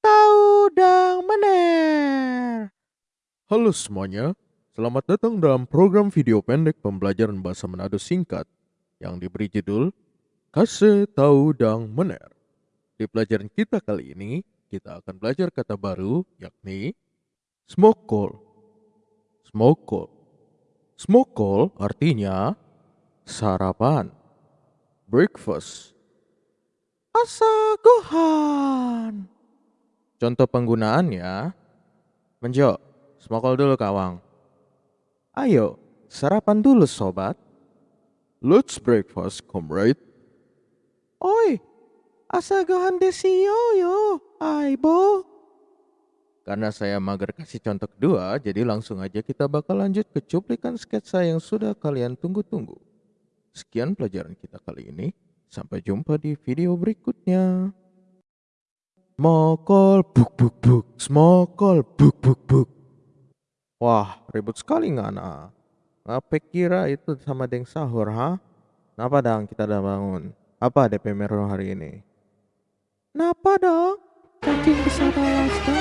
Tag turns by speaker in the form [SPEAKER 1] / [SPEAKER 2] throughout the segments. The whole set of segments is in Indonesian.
[SPEAKER 1] tahu dang mener.
[SPEAKER 2] Halo semuanya, selamat datang dalam program video pendek pembelajaran bahasa Manado singkat yang diberi judul Kasih Tahu Dang Mener. Di pelajaran kita kali ini, kita akan belajar kata baru yakni call. Smoke call artinya sarapan. Breakfast.
[SPEAKER 1] Asagohan.
[SPEAKER 2] Contoh penggunaannya, Menjo, smokol dulu kawang. Ayo, sarapan dulu sobat. Let's breakfast, comrade.
[SPEAKER 1] Oi, asagohan desio yo, aibo.
[SPEAKER 2] Karena saya mager kasih contoh kedua, jadi langsung aja kita bakal lanjut ke cuplikan sketsa yang sudah kalian tunggu-tunggu. Sekian pelajaran kita kali ini. Sampai jumpa di video berikutnya. Smokol buk buk buk, smokol buk buk buk. Wah, ribut sekali ngana. Ngapa kira itu sama deng sahur, ha? Napa dang kita udah bangun? Apa DP Merah hari ini?
[SPEAKER 1] Napa dong? Cacing besar Alaska.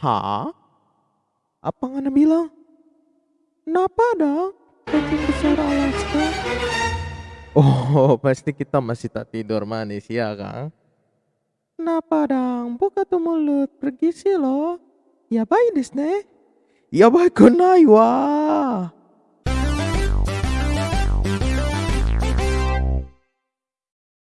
[SPEAKER 2] Ha? Apa ngana bilang?
[SPEAKER 1] Napa dong? Cacing besar Alaska.
[SPEAKER 2] Oh, pasti kita masih tak tidur manis ya, Kang?
[SPEAKER 1] Napa dong? Buka tuh mulut, pergi sih lo. Ya baik desne.
[SPEAKER 2] Ya baik, wah.